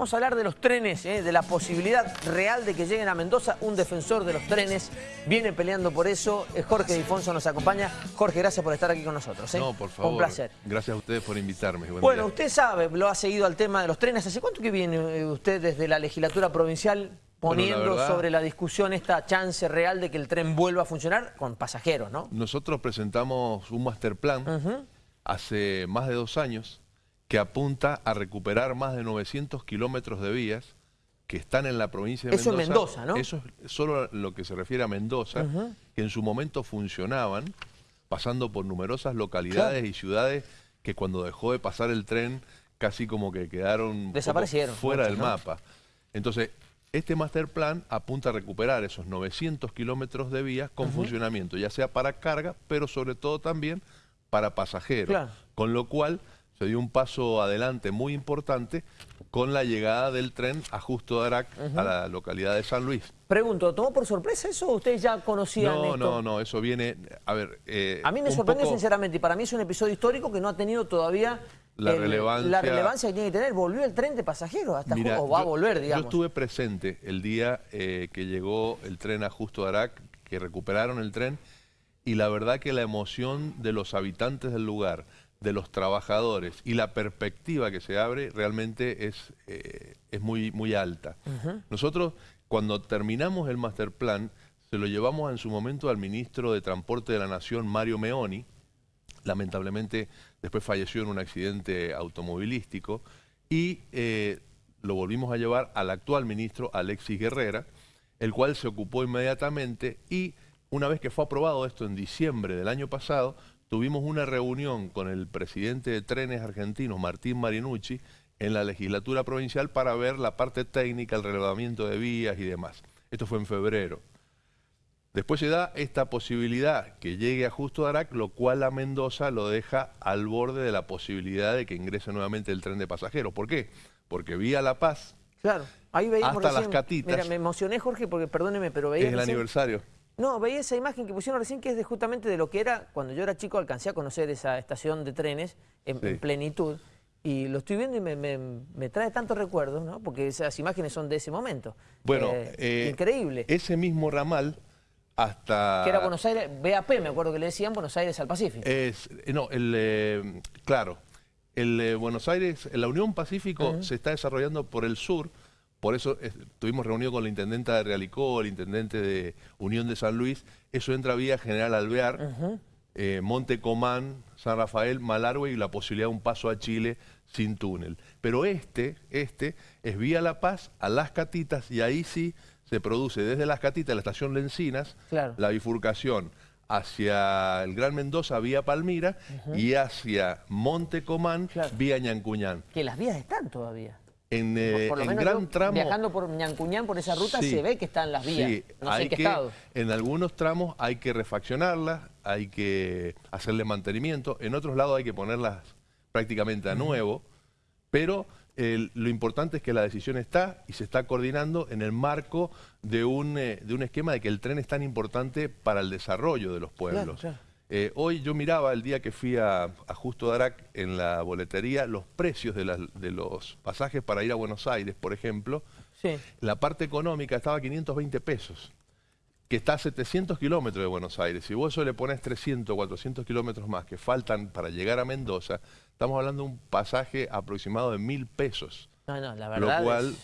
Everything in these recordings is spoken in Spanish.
Vamos a hablar de los trenes, ¿eh? de la posibilidad real de que lleguen a Mendoza. Un defensor de los trenes viene peleando por eso. Jorge Difonso nos acompaña. Jorge, gracias por estar aquí con nosotros. ¿eh? No, por favor. Un placer. Gracias a ustedes por invitarme. bueno, usted sabe, lo ha seguido al tema de los trenes. ¿Hace cuánto que viene eh, usted desde la legislatura provincial poniendo sobre la discusión esta chance real de que el tren vuelva a funcionar con pasajeros, ¿no? Nosotros presentamos un master plan hace más de dos años que apunta a recuperar más de 900 kilómetros de vías que están en la provincia de Mendoza. Eso es Mendoza, ¿no? Eso es solo lo que se refiere a Mendoza, que en su momento funcionaban, pasando por numerosas localidades y ciudades que cuando dejó de pasar el tren casi como que quedaron Desaparecieron, fuera del mapa. Entonces, este master plan apunta a recuperar esos 900 kilómetros de vías con funcionamiento, ya sea para carga, pero sobre todo también para pasajeros. Con lo cual se dio un paso adelante muy importante con la llegada del tren a Justo de Arac, a la localidad de San Luis. Pregunto, ¿tomó por sorpresa eso o ustedes ya conocían no, esto? No, no, eso viene, a ver... Eh, a mí me sorprendió sinceramente y para mí es un episodio histórico que no ha tenido todavía la, relevancia, la relevancia que tiene que tener. Volvió el tren de pasajeros hasta o va a volver, digamos. Yo estuve presente el día eh, que llegó el tren a Justo de Arac, que recuperaron el tren, y la verdad que la emoción de los habitantes del lugar, de los trabajadores y la perspectiva que se abre realmente es, eh, es muy, muy alta. Nosotros, cuando terminamos el master plan, se lo llevamos en su momento al ministro de Transporte de la Nación, Mario Meoni, lamentablemente después falleció en un accidente automovilístico, y eh, lo volvimos a llevar al actual ministro Alexis Guerrera, el cual se ocupó inmediatamente y una vez que fue aprobado esto en diciembre del año pasado, tuvimos una reunión con el presidente de Trenes Argentinos, Martín Marinucci, en la legislatura provincial para ver la parte técnica, el relevamiento de vías y demás. Esto fue en febrero. Después se da esta posibilidad que llegue a Justo Arac, lo cual a Mendoza lo deja al borde de la posibilidad de que ingrese nuevamente el tren de pasajeros. ¿Por qué? Porque vía La Paz, claro, ahí veíamos hasta las catitas... Mira, me emocioné, Jorge, porque perdóneme, pero veía... Es el aniversario. No, veía esa imagen que pusieron recién que es de justamente de lo que era, cuando yo era chico alcancé a conocer esa estación de trenes en, plenitud. Y lo estoy viendo y me, trae tantos recuerdos, ¿no? Porque esas imágenes son de ese momento. Bueno, eh, eh, increíble. Ese mismo ramal hasta... Que era Buenos Aires, BAP, me acuerdo que le decían Buenos Aires al Pacífico. Es, eh, no, el, eh, claro, el Buenos Aires, la Unión Pacífico se está desarrollando por el sur, por eso estuvimos reunidos con la intendenta de Realicó, el intendente de Unión de San Luis, eso entra vía General Alvear, Monte Comán, San Rafael, Malargüe y la posibilidad de un paso a Chile sin túnel. Pero este, este es vía La Paz a Las Catitas y ahí sí se produce desde Las Catitas, la estación Lencinas, la bifurcación hacia el Gran Mendoza vía Palmira y hacia Monte Comán vía Ñancuñán. Que las vías están todavía. En, eh, gran tramo... Viajando por Ñancuñán, por esa ruta, se ve que están las vías. Sí, no sé qué estado. En algunos tramos hay que refaccionarlas, hay que hacerle mantenimiento. En otros lados hay que ponerlas prácticamente a nuevo. Pero lo importante es que la decisión está y se está coordinando en el marco de un, eh, de un esquema de que el tren es tan importante para el desarrollo de los pueblos. Eh, hoy yo miraba el día que fui a, Justo Darac en la boletería los precios de, de, los pasajes para ir a Buenos Aires, por ejemplo. La parte económica estaba a 520 pesos que está a 700 kilómetros de Buenos Aires, si vos eso le pones 300, 400 kilómetros más que faltan para llegar a Mendoza, estamos hablando de un pasaje aproximado de mil pesos. No, no, la verdad Lo cual,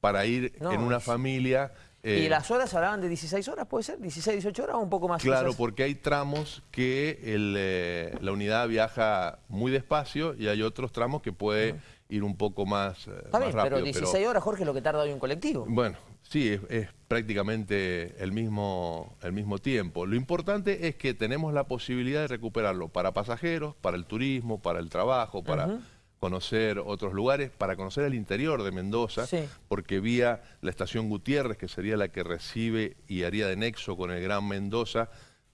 para ir en una familia... ¿Y eh, las horas hablaban de 16 horas, puede ser? ¿16, 18 horas o un poco más? Claro, porque hay tramos que eh, la unidad viaja muy despacio y hay otros tramos que puede ir un poco más, eh, Está bien, Pero 16 horas, Jorge, es lo que tarda hoy un colectivo. Bueno, sí, es, prácticamente el mismo, el mismo tiempo. Lo importante es que tenemos la posibilidad de recuperarlo para pasajeros, para el turismo, para el trabajo, para... conocer otros lugares, para conocer el interior de Mendoza, porque vía la estación Gutiérrez, que sería la que recibe y haría de nexo con el Gran Mendoza,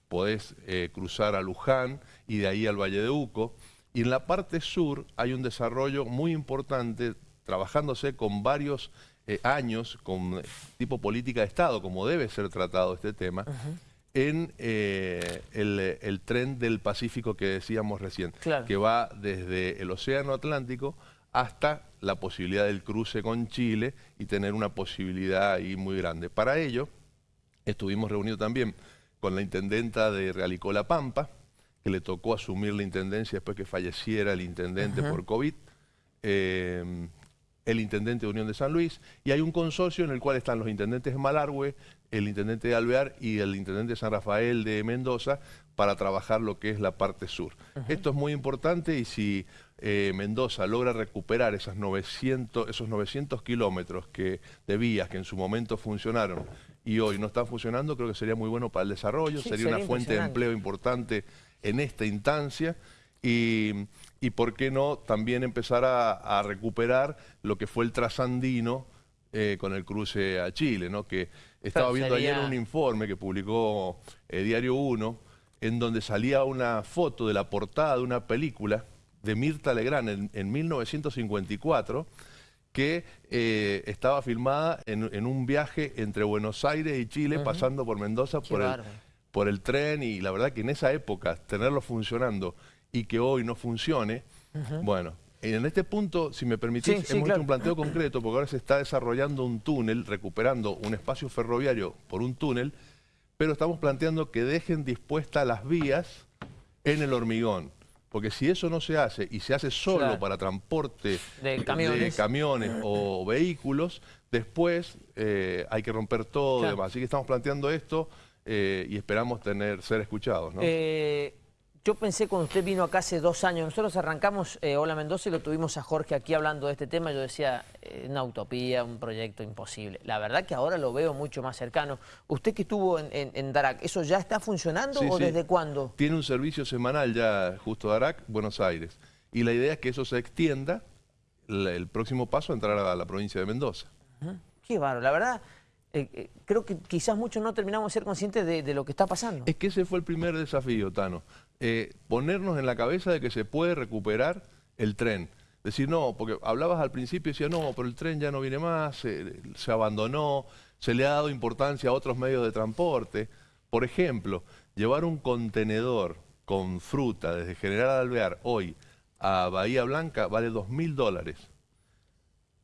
podés eh, cruzar a Luján y de ahí al Valle de Uco. Y en la parte sur hay un desarrollo muy importante, trabajándose con varios eh, años, con eh, tipo política de Estado, como debe ser tratado este tema, en eh, el, tren del Pacífico que decíamos recién, que va desde el Océano Atlántico hasta la posibilidad del cruce con Chile y tener una posibilidad ahí muy grande. Para ello, estuvimos reunidos también con la intendenta de Realicó La Pampa, que le tocó asumir la intendencia después que falleciera el intendente por COVID, eh, el intendente de Unión de San Luis, y hay un consorcio en el cual están los intendentes de Malargüe, el intendente de Alvear y el intendente de San Rafael de Mendoza para trabajar lo que es la parte sur. Esto es muy importante y si eh, Mendoza logra recuperar esas 900, esos 900 kilómetros que, de vías que en su momento funcionaron y hoy no están funcionando, creo que sería muy bueno para el desarrollo, sería, una fuente de empleo importante en esta instancia y, por qué no también empezar a, recuperar lo que fue el trasandino eh, con el cruce a Chile, ¿no? que estaba viendo ayer un informe que publicó eh, Diario 1, en donde salía una foto de la portada de una película de Mirta Legrand en, 1954, que eh, estaba filmada en, un viaje entre Buenos Aires y Chile, pasando por Mendoza por el, por el, tren, y la verdad que en esa época tenerlo funcionando y que hoy no funcione, bueno, en este punto, si me permitís, hemos hecho un planteo concreto, porque ahora se está desarrollando un túnel, recuperando un espacio ferroviario por un túnel, pero estamos planteando que dejen dispuestas las vías en el hormigón. Porque si eso no se hace y se hace solo para transporte de camiones, o vehículos, después eh, hay que romper todo y demás. Así que estamos planteando esto eh, y esperamos tener ser escuchados. ¿no? Eh, yo pensé cuando usted vino acá hace dos años, nosotros arrancamos eh, Hola Mendoza y lo tuvimos a Jorge aquí hablando de este tema, yo decía, eh, una utopía, un proyecto imposible. La verdad que ahora lo veo mucho más cercano. Usted que estuvo en, en, Darac, ¿eso ya está funcionando o desde cuándo? Tiene un servicio semanal ya justo Darac, Buenos Aires. Y la idea es que eso se extienda, el próximo paso a entrar a la provincia de Mendoza. Qué bárbaro, la verdad... Eh, creo que quizás muchos no terminamos de ser conscientes de, lo que está pasando. Es que ese fue el primer desafío, Tano. Eh, ponernos en la cabeza de que se puede recuperar el tren. Decir, no, porque hablabas al principio y decías, no, pero el tren ya no viene más, se, abandonó, se le ha dado importancia a otros medios de transporte. Por ejemplo, llevar un contenedor con fruta desde General Alvear hoy a Bahía Blanca vale dos mil dólares.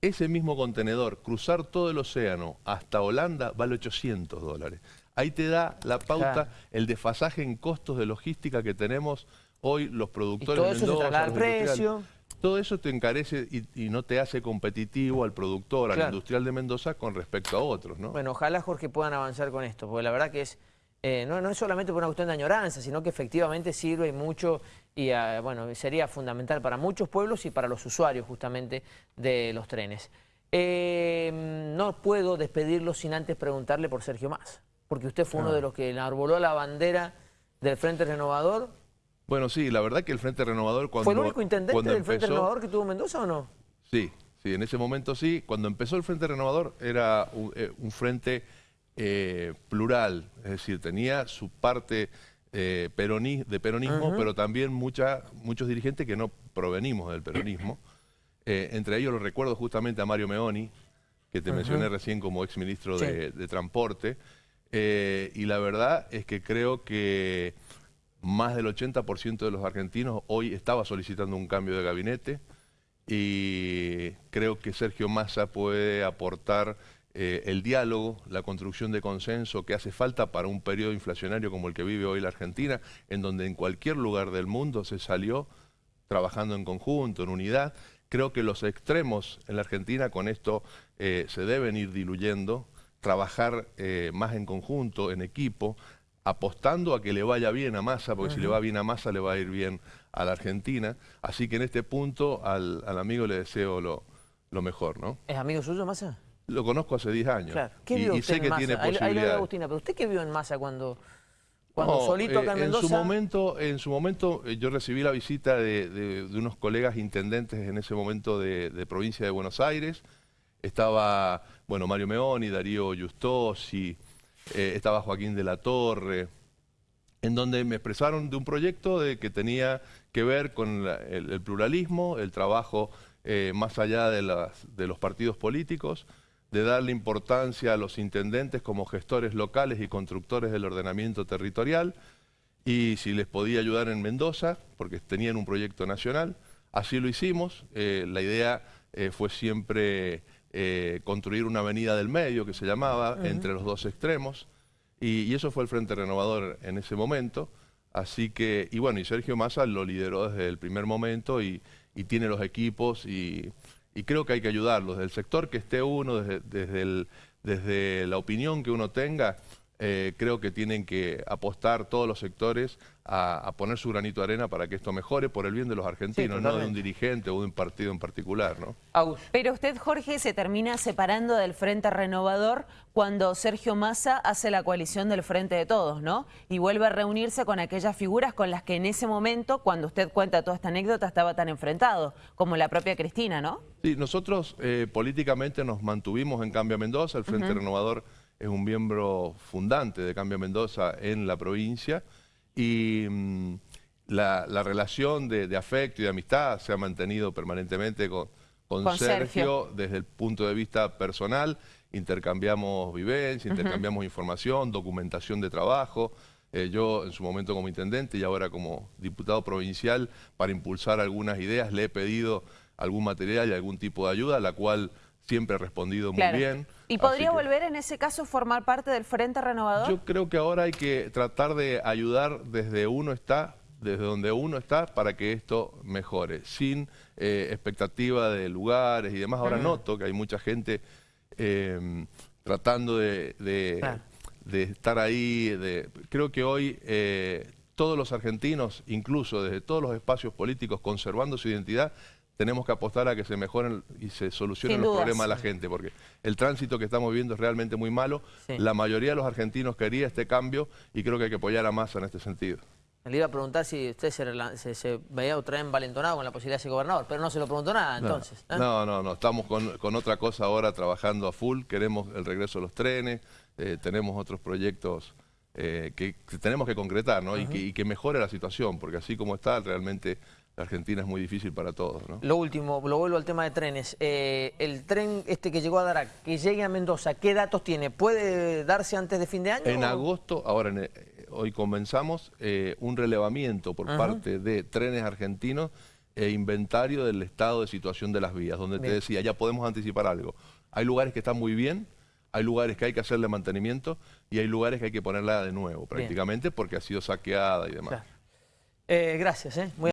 Ese mismo contenedor, cruzar todo el océano hasta Holanda, vale 800 dólares. Ahí te da la pauta, el desfasaje en costos de logística que tenemos hoy los productores y todo eso se precio. Todo eso te encarece y, no te hace competitivo al productor, al industrial de Mendoza con respecto a otros, ¿no? Bueno, ojalá, Jorge, puedan avanzar con esto, porque la verdad que es... Eh, no, no, es solamente por una cuestión de añoranza, sino que efectivamente sirve mucho y ah, bueno, sería fundamental para muchos pueblos y para los usuarios justamente de los trenes. Eh, no puedo despedirlo sin antes preguntarle por Sergio Más porque usted fue uno de los que enarboló la bandera del Frente Renovador. Bueno, sí, la verdad que el Frente Renovador cuando ¿Fue el único intendente del Frente Renovador que tuvo Mendoza o no? Sí, sí, en ese momento sí. Cuando empezó el Frente Renovador era un, eh, frente eh, plural, es decir, tenía su parte eh, de peronismo, pero también mucha, muchos dirigentes que no provenimos del peronismo. entre ellos lo recuerdo justamente a Mario Meoni, que te mencioné recién como exministro de, de Transporte, eh, y la verdad es que creo que más del 80% de los argentinos hoy estaba solicitando un cambio de gabinete y creo que Sergio Massa puede aportar eh, el diálogo, la construcción de consenso que hace falta para un periodo inflacionario como el que vive hoy la Argentina, en donde en cualquier lugar del mundo se salió trabajando en conjunto, en unidad. Creo que los extremos en la Argentina con esto eh, se deben ir diluyendo trabajar eh, más en conjunto, en equipo, apostando a que le vaya bien a Massa, porque si le va bien a Massa le va a ir bien a la Argentina. Así que en este punto al, amigo le deseo lo, lo, mejor, ¿no? ¿Es amigo suyo Massa? Lo conozco hace 10 años. Claro. ¿Qué vio y, sé que tiene posibilidades. Agustina, pero ¿usted qué vio en Massa cuando, cuando solito acá en Mendoza? En su momento, en su momento eh, yo recibí la visita de, de, unos colegas intendentes en ese momento de, de provincia de Buenos Aires, estaba, bueno, Mario Meoni, Darío Justosi, eh, estaba Joaquín de la Torre, en donde me expresaron de un proyecto de que tenía que ver con el, pluralismo, el trabajo eh, más allá de, de los partidos políticos, de darle importancia a los intendentes como gestores locales y constructores del ordenamiento territorial, y si les podía ayudar en Mendoza, porque tenían un proyecto nacional, Así lo hicimos. Eh, la idea eh, fue siempre eh, construir una avenida del medio, que se llamaba, entre los dos extremos. Y, y, eso fue el Frente Renovador en ese momento. Así que, y bueno, y Sergio Massa lo lideró desde el primer momento y, y tiene los equipos y, y, creo que hay que ayudarlos. Desde el sector que esté uno, desde, desde, desde la opinión que uno tenga, eh, creo que tienen que apostar todos los sectores a, poner su granito de arena para que esto mejore por el bien de los argentinos, no de un dirigente o de un partido en particular. ¿no? Pero usted, Jorge, se termina separando del Frente Renovador cuando Sergio Massa hace la coalición del Frente de Todos, ¿no? Y vuelve a reunirse con aquellas figuras con las que en ese momento, cuando usted cuenta toda esta anécdota, estaba tan enfrentado, como la propia Cristina, ¿no? Sí, nosotros eh, políticamente nos mantuvimos en Cambio Mendoza, el Frente Renovador es un miembro fundante de Cambio Mendoza en la provincia y mm, la, relación de, afecto y de amistad se ha mantenido permanentemente con, Sergio, desde el punto de vista personal. Intercambiamos vivencia, intercambiamos información, documentación de trabajo. Eh, yo en su momento como intendente y ahora como diputado provincial para impulsar algunas ideas le he pedido algún material y algún tipo de ayuda, la cual siempre ha respondido muy bien. ¿Y podría volver en ese caso formar parte del Frente Renovador? Yo creo que ahora hay que tratar de ayudar desde uno está, desde donde uno está, para que esto mejore, sin eh, expectativa de lugares y demás. Ahora noto que hay mucha gente eh, tratando de, estar ahí. De, creo que hoy eh, todos los argentinos, incluso desde todos los espacios políticos, conservando su identidad, tenemos que apostar a que se mejoren y se solucionen los problemas de la gente, porque el tránsito que estamos viviendo es realmente muy malo. La mayoría de los argentinos quería este cambio y creo que hay que apoyar a Massa en este sentido. Le iba a preguntar si usted se, veía otra vez envalentonado con la posibilidad de ser gobernador, pero no se lo preguntó nada entonces. ¿eh? No, no, no, estamos con, otra cosa ahora trabajando a full, queremos el regreso de los trenes, eh, tenemos otros proyectos eh, que, tenemos que concretar ¿no? y, que, y que mejore la situación, porque así como está realmente Argentina es muy difícil para todos. ¿no? Lo último, lo vuelvo al tema de trenes. Eh, el tren este que llegó a Darac, que llegue a Mendoza, ¿qué datos tiene? ¿Puede darse antes de fin de año? En agosto, ahora hoy comenzamos eh, un relevamiento por parte de trenes argentinos e inventario del estado de situación de las vías, donde te decía, ya podemos anticipar algo. Hay lugares que están muy bien, hay lugares que hay que hacerle mantenimiento y hay lugares que hay que ponerla de nuevo prácticamente porque ha sido saqueada y demás. Eh, gracias. Eh.